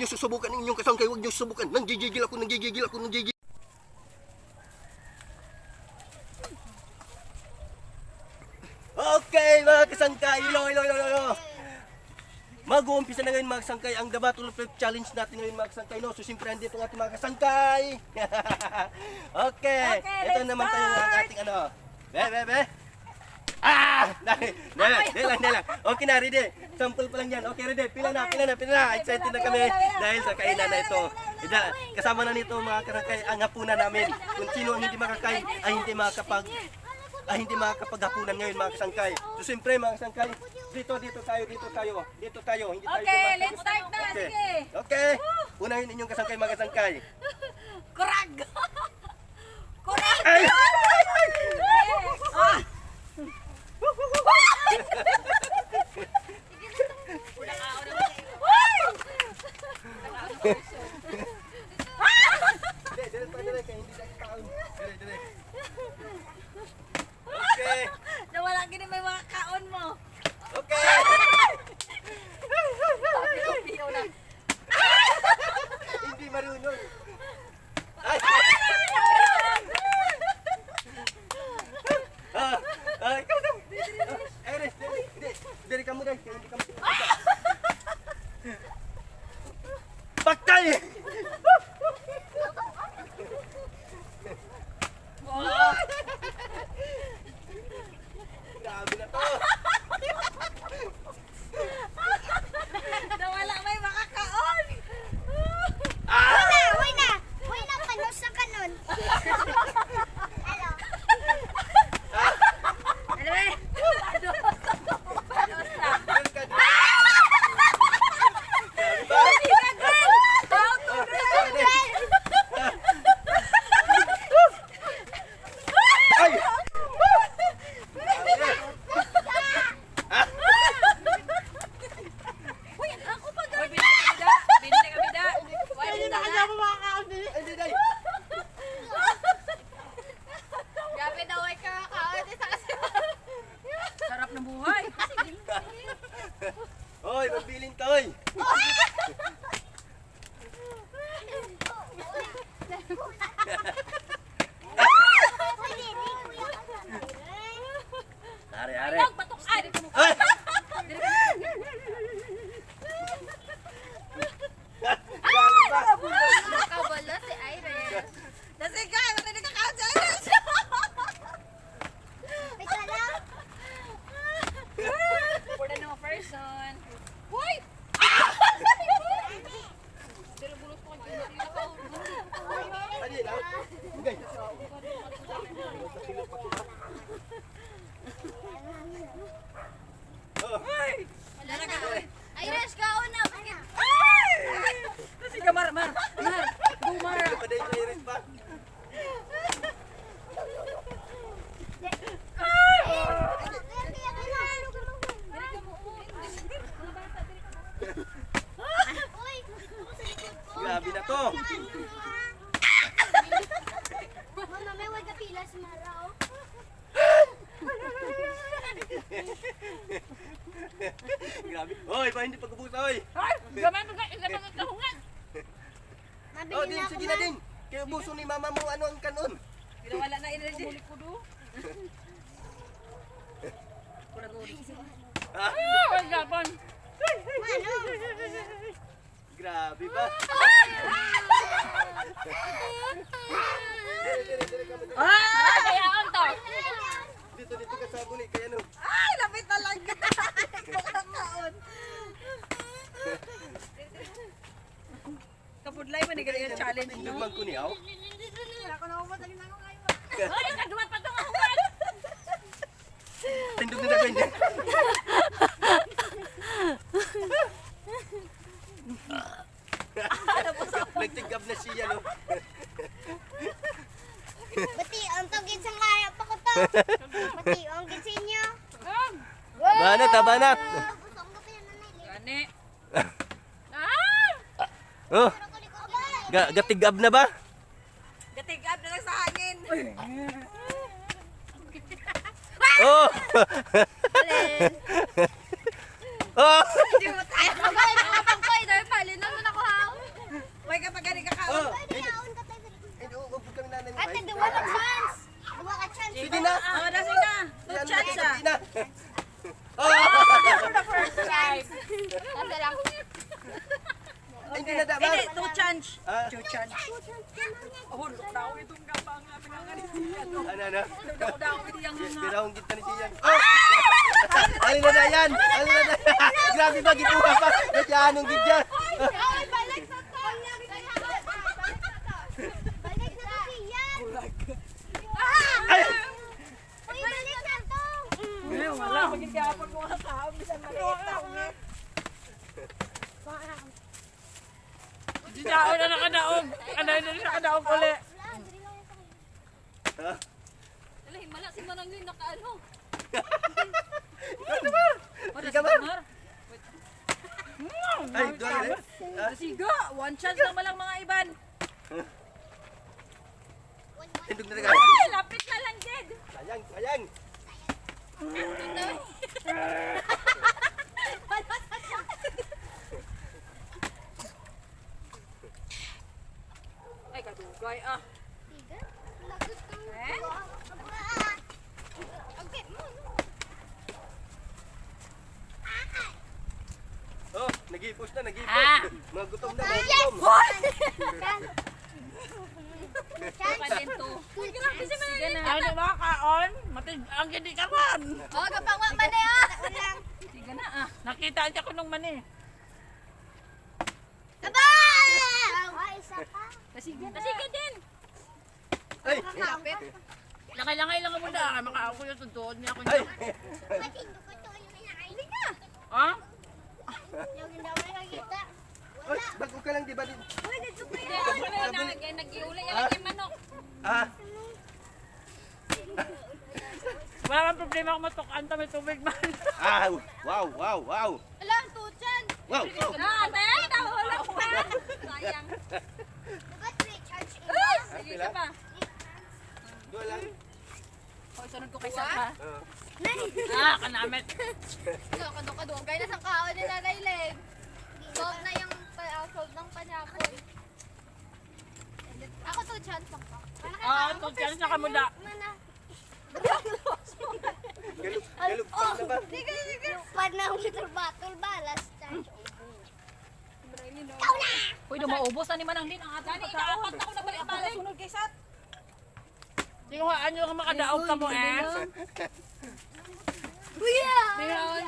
niyo susubukan ang inyong kasangkay, huwag niyo susubukan. Nanggigigil ako, nanggigigil ako, nanggigigil. Okay, mga kasangkay, ilo, ilo, ilo, ilo. Mag-uumpisa na ngayon mga kasangkay ang The Battle Flip Challenge natin ngayon mga kasangkay. No? So, siyempre, andito ang ating mga kasangkay. okay. Okay, Ito naman tayo ang ating ano. Be, be, be. Ah! Lang, dali lang. Okay na, ready. Sample pa lang yan. Okay, ready. Pila na, pila na, pila na. Excited na kami dahil sa kainan na ito. Ida- Kasama na nito mga karakay ang hapunan namin. Kung sino ang hindi makakain ay hindi makakapag ay hindi makakapaghapunan ngayon mga kasangkay. So siyempre mga kasangkay, dito, dito tayo, dito tayo, dito tayo, hindi tayo Okay, bumaba. let's start na. Okay. Sige. Okay. Unahin inyong kasangkay mga kasangkay. Kurag! Kurag! Ay! Ah! Dili, Ano yun, ah? Okay. Oh. Iris, kaon na! Ay! Nasi ka, Mar, Mar. Mar. Bumar. Ano pa dahil sa iris ba? Dili ka mo. Mga bata, dili ka mo. Uy! Ako sa likod ko. Grabe na to. Mama, may wag ka pila si Mara, oh. Grabe. Oy, pa hindi pagkabusa, oy. Ay! Gamay mo ka. Gamay mo kahungan. Mabili Oh, na din, ako, sige na din. Kaya buso ni mama mo ano ang kanon. Ginawala na energy. Muli ko do. Ah, Ah, ay, gapon. Ano? grabe ba? Ah! Kaya on to. Dito, dito ka sa buli. Kaya ano? Ay, lapit talaga. Kakakaon. Kapudlay man ni ganyan challenge, no? Dugmang ko niyaw. Ako na umot ang nango kayo. Ay, kadumat pa tong ahuman. Tindog na na kwende. Nagtigab na siya, no? Bati, ang tagin sa kaya pa ko to. Bati, ang gitsin niyo. Banat, ha, banat. Gusto ko pa yan, nanay. Gani. Ah! Oh, Pero ko likod ka. ga gatigab na ba? Oh! oh! Hindi mo tayo. Bagay, mga pangkoy, dahil pali na nun ako haw. May kapag gani ka kaon. Pwede haon ka tayo. Ito, ubod kami nanay. Ate, duwa ka chance. Duwa ka chance. Sige na. Oo, nasi na. No chance ah. Oh! For the first time. Ate lang. Hindi na dapat. Hindi, two chance. Two chance. Oh, lukaw itong gawa. Yes, nga. Birahong kita ni Sian. Oh! Alin na na yan! Alin na na Grabe ba, gituha pa! Ba't yan, anong gidya? Ay, balik sa to. Balik sa to, yan. Ay! Balik sa to. Wala, maging gapon ko nga tao. Bisan maliit ako nga. Di daon na nakadaog. Ano na siya kadaog uli. Ha? Alay, mala si Mananglin nakaano. Ika ba? Ay, doon ka Ah, Siga, one chance lang malang mga iban. Hindog na rin Ay, lapit na lang, Jed. Sayang, sayang! Ay, kadugay ah. Eh? Okay, mo. Oh, nag-i-push na, nag-i-push. Ah. Mga gutom na, mga gutom. Pa din to. Uy, grabe si Mananglin. Ay, di ba kaon? Matig ang gindi ka man. Oh, kapang wa man ah. Siga na ah. Nakita niya ko nung mani. Aba! Ay, isa pa. Tasiga din. Ay! Lapit. Langay-langay lang mo na. Makaako yung tuntuon niya ko Ay! niya. Ha? Yung hindi ako nakakita. Ay, bago ka lang, di ba? din- Hindi, ako na nag-iulay yan yung manok. Ah, Wala kang problema kung matukan ta may tubig man. ah, wow, wow, wow. Ala, ang tuchan. Wow, oh. Ah, be, nahula ko pa. Sayang. Diba recharge Ay, ina? sige ka pa. Doon lang. Hoy, sunod ko kay Sapa. ah, kanamit. Ito, kado-kado. Gaya na sa kaon ni Nanay Leg. Solve na yung pa- solve ng panyapon. Ako to chance ako. Ah, tutyan sa kamuda. Mana? Galug, galug pa na ba? Sige, sige. Panahon sa battle ba? Last time. Uy, dumaubos na ni Mananglin ang ating pagkaon. Dani, ako na balik-balik. Sunod kay Sat. Ko ano ka makadaog ka mo eh. Kuya! Bihon.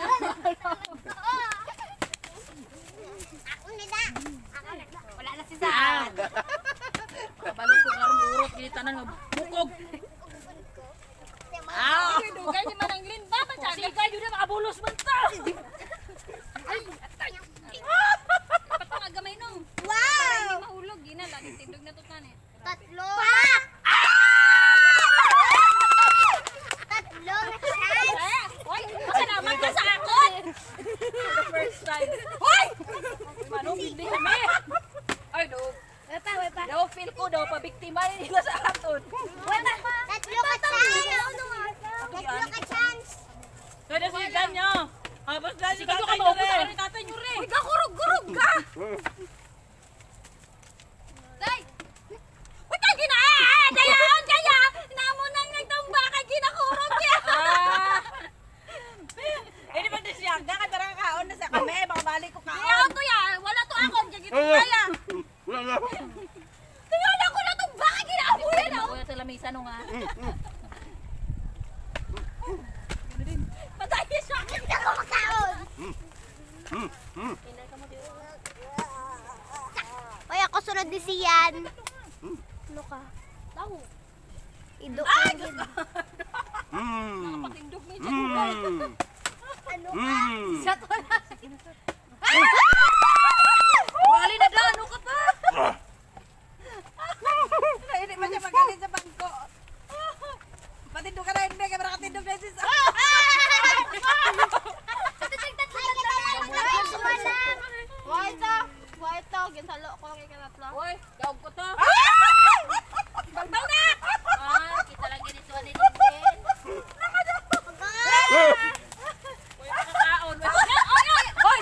Ako na da. Ako na da. Wala na si Sat. Kabalot ko karon urot gilitanan nga bukog. Ah. Ini dong kayaknya mana ngirin, Bapak cari. Si Gayu udah abulus mental. Ayo. Ka? Tao. Ido Ay! Mm. Patindog ni Mm. Ano ka? Mm. Wala. Wali na daw. Ano ka pa? Hindi pa siya magaling sa bangko. Matindog ka na, hindi ka makatindog na sis. Why to? Why to? Ginsalo ko kay kanatlo. Hoy, daog ko to na! Ah, kita lang ganito ni Jinjen. Hoy, makakaon. Hoy,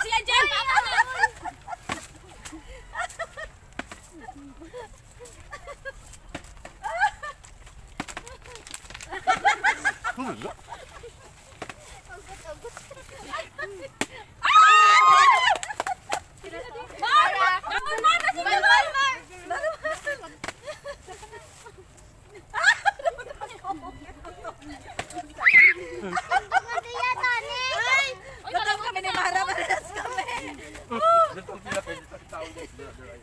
Lutong pila pwede sa tao guys.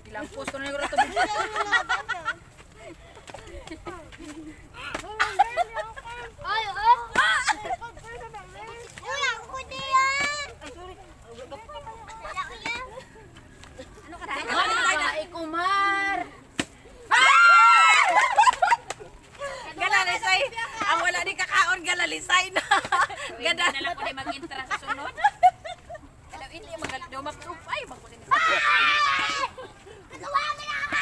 Ilang post ko na yung rato. Ay, oh. Wala ko diyan. Wala ko yan. Ay, kumar. Galalisay. Ang wala ni galalisay na. Ganda. Na lang ko na mag-intra sa sunod. Alam, hindi magalit daw mag-upay. Magkunin na. Nagawa mo na ako.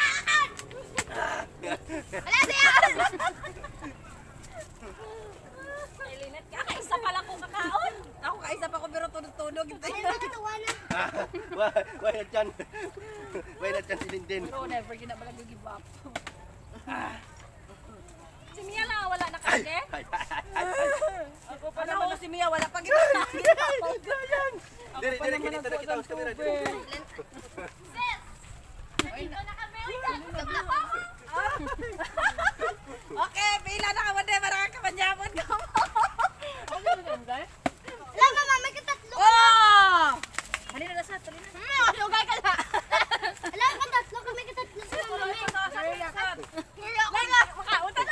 Wala siya. Linet ka. Kaisa pa lang kong kakaon. Ako kaisa pa ko pero tunog-tunog. Ay, nakatawa na. Why why na chan? Why na chan si Linden? No, never gina ba lang give up. Si Mia lang wala na kasi. Ay, ay, ay, ay. Ako pa naman si Mia wala pa ginawa. Diri, diri, kinita na kita sa camera. Diri, diri. Dito na kami. Okay, pila na ka man din para ka manyamon ka. Wala, mama, may katatlo. Oh! Halina na sa tuloy na. Hmm, sugay ka na. Wala, katatlo kami katatlo sa mami. Wala ko na. Makautan.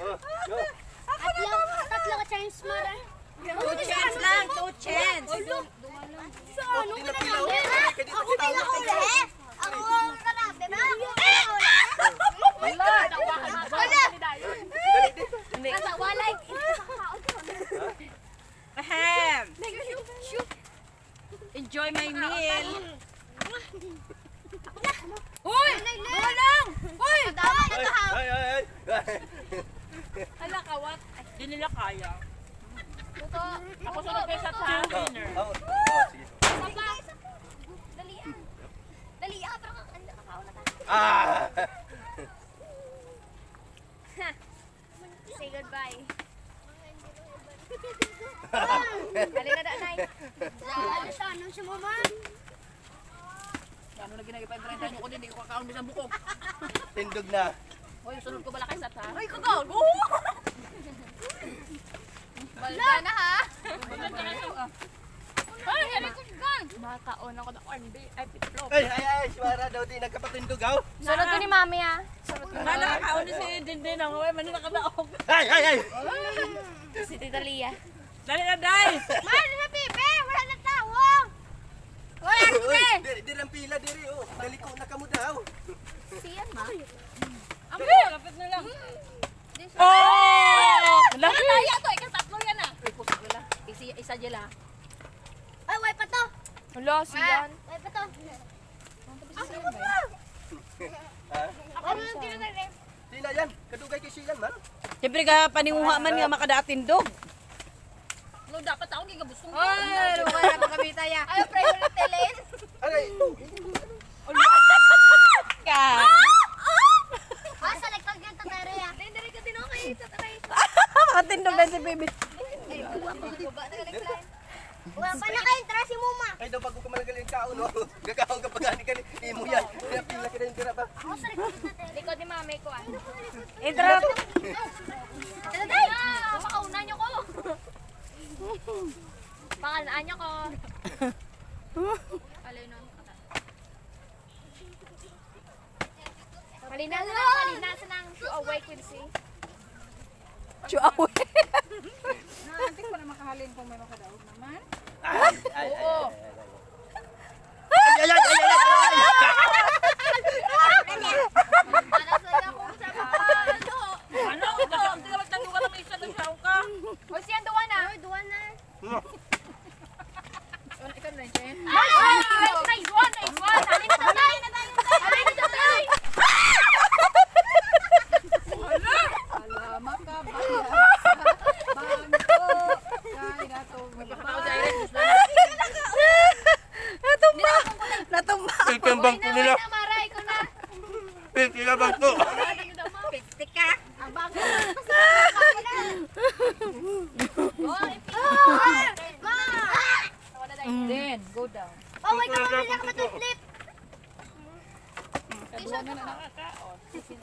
Oh, go. Tatlo, tatlo ka chance mo rin. Two chance lang, two chance. Ano Pila, ka na namin? Ako kita, pila oh. uli. Ako ang karabi ba? Ako pila uli. Wala. Tawa ka na. Wala. Dali. Nasa walay. Ahem. Enjoy my meal. Uy! Walang! Uy! Tama na ha. Ay, ay, ay. Hala, kawat. Hindi nila kaya. Ako sunod kayo sa time dinner. Oh, oh, sige. Saba. Dali ah. Dali ah, pero ang nakakaon na tayo. Ah! Say goodbye. Halina na, Nay. Ano siya? Ano siya, mama? Ano na ginagay pa yung 30 ko din, hindi ko kakaon bisang buko. Tindog na. Hoy, sunod ko bala kayo sa time. Ay, kagago! Balda na ha. Ay, ano ko gan? Makaon ako ng corn beef. Ay, pitlop. Ay, ay, ay, Shwara daw di nagkapatindog, aw. Sunod ko ni Mami ha. Sunod ko. Kala kakaon ni si Dindin ang way, manila ka daog. Ay, ay, ay. Si Tita Lia. Dali na, Day! Mahal na pipe! Wala na tawo! Uy, uy, diri, diri ang pila, diri, oh. Dali ko na kamo daw. Siyan ma. Ambi! Kapit na lang. Oh! Laki na yan to. Ikas tatlo yan ah. Ay, puso nila. Isa, isa dyan ah. Ay, way pa to! Hala, siyan. Way pa to! Ha? Ano yung tinatay? Sina yan. Kadugay kay siyan, man. Siyempre ka paninguha man nga makadaatindog. Ano, dapat ako gigabustong. Ay, luka na kami tayo. Ayaw, priority lane. Aray. Ka! Ah, sa likod yung tatari ah. Hindi ka din okay. Tataray. Makatindog na si baby. Baba na ka line. Wala pa na kayong tara si mama. Ay, daw bago ka malagaling kaon, oh. Gagawang ka pagani ka ni imo yan. Kaya pila ka rin tira pa. Ako sa likod tatari. Likod ni Mami ko ah. Interrupt. Tatay! Makauna niyo ko. Pangalaan niyo ko. Alay nun. Halina na lang, halina sa nang to awake si. Chuawe. Nanti ko na makahalin kung may makadaog naman. Ay, ay, ay. Oo. Ay, ay, ay, ay, ay, ay. Para sa ako sa mga ano. Ano? Kasi ang tingnan magtanong ka na may isa na siya ka. O siyan, duwa na. Ay, duwan na. Ikaw na, Jen. Ay! Nice one! Nice one! Halina na tayo! Halina na tayo! Alama ka ba? Bangko. Kaya na to. Natumba. Natumba. Ikambang ko nila. na, Mara, ikaw na. Ikambang ko. Tika. Ang bago. Oh, ipin. Ma! Wala tayo. Then, go down. Oh, wait ako na nakapatutlit.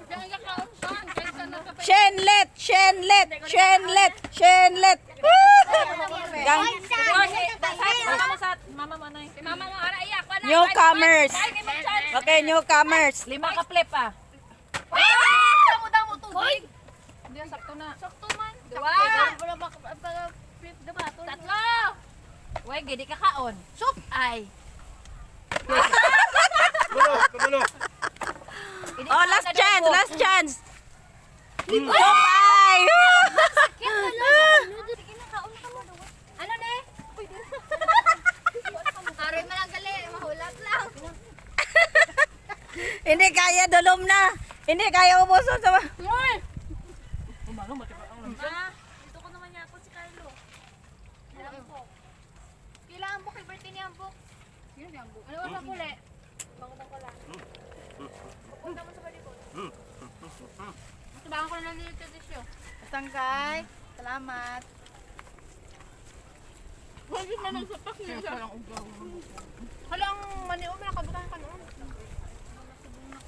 Diyan ka kaon saan? Kaysa na sa Shenlet! Shenlet! Shenlet! Shenlet! Gang. Ay, sa Sat, ano mo sa mama mo na Si mama mo, ara iyak. Wala. Newcomers. Ay, may mag-chance. Okay, newcomers. Lima ka flip ah. Damo damo tubig. Hindi sakto na. Sakto man. Dua. Tatlo. Uy, gidi ka kaon. Soup ay. Kulo, Oh, last na chance, last chance. Bye! Ano ne? Aray mo lang gali, mahulap lang. Hindi kaya dulom na. Hindi kaya ubuson sa... Uy! Ma, dito ko naman yapon si Carlo. Kailangan book, birthday ni Ambok. Sino si Ambok? Ano ba puli? Bango bang ko lang. Pupunta mo sa balikod. Tubangan ko na lang nito disyo. Tangkay. Salamat. Huwag na nagsapak niya. Halang mani o, nakabutahan ka noon.